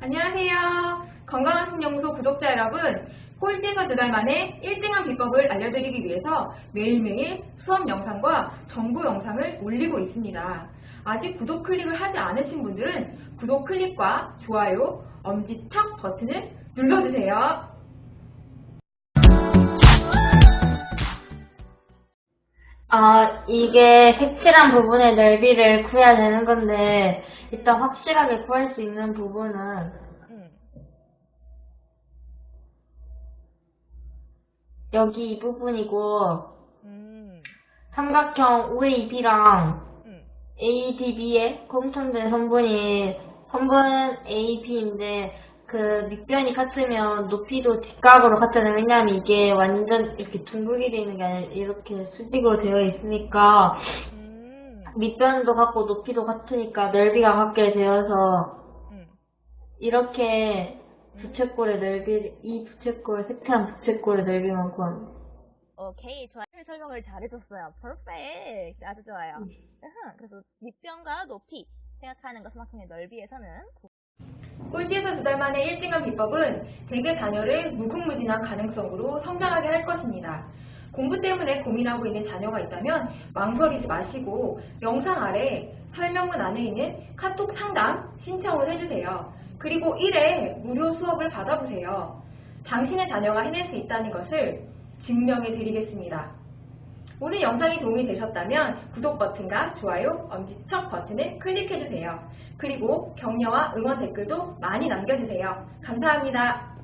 안녕하세요. 건강한 신영소 구독자 여러분, 꼴찌에서 두 달 만에 1등한 비법을 알려드리기 위해서 매일매일 수업 영상과 정보 영상을 올리고 있습니다. 아직 구독 클릭을 하지 않으신 분들은 구독 클릭과 좋아요, 엄지척 버튼을 눌러주세요. 아, 이게 색칠한 부분의 넓이를 구해야 되는 건데, 일단 확실하게 구할 수 있는 부분은, 응. 여기 이 부분이고, 음. 삼각형 OAB랑 음. ADB의 공통된 성분이, 성분 AB인데, 그 밑변이 같으면 높이도 뒷각으로 같잖아요. 왜냐하면 이게 완전 이렇게 둥글게 되어 있는 게 아니라 이렇게 수직으로 되어 있으니까, 음. 밑변도 같고 높이도 같으니까 넓이가 같게 되어서 음. 이렇게 부채꼴의 넓이 이 부채꼴 색칠한 부채꼴의 넓이만 돼. 오케이, 좋아요. 설명을 잘해줬어요. 퍼펙트. 아주 좋아요. 으흠, 그래서 밑변과 높이 생각하는 것 삼각형의 넓이에서는 꼴찌에서 두 달 만에 1등한 비법은 대개 자녀를 무궁무진한 가능성으로 성장하게 할 것입니다. 공부 때문에 고민하고 있는 자녀가 있다면 망설이지 마시고 영상 아래 설명문 안에 있는 카톡 상담 신청을 해주세요. 그리고 1회 무료 수업을 받아보세요. 당신의 자녀가 해낼 수 있다는 것을 증명해 드리겠습니다. 오늘 영상이 도움이 되셨다면 구독 버튼과 좋아요, 엄지척 버튼을 클릭해주세요. 그리고 격려와 응원 댓글도 많이 남겨주세요. 감사합니다.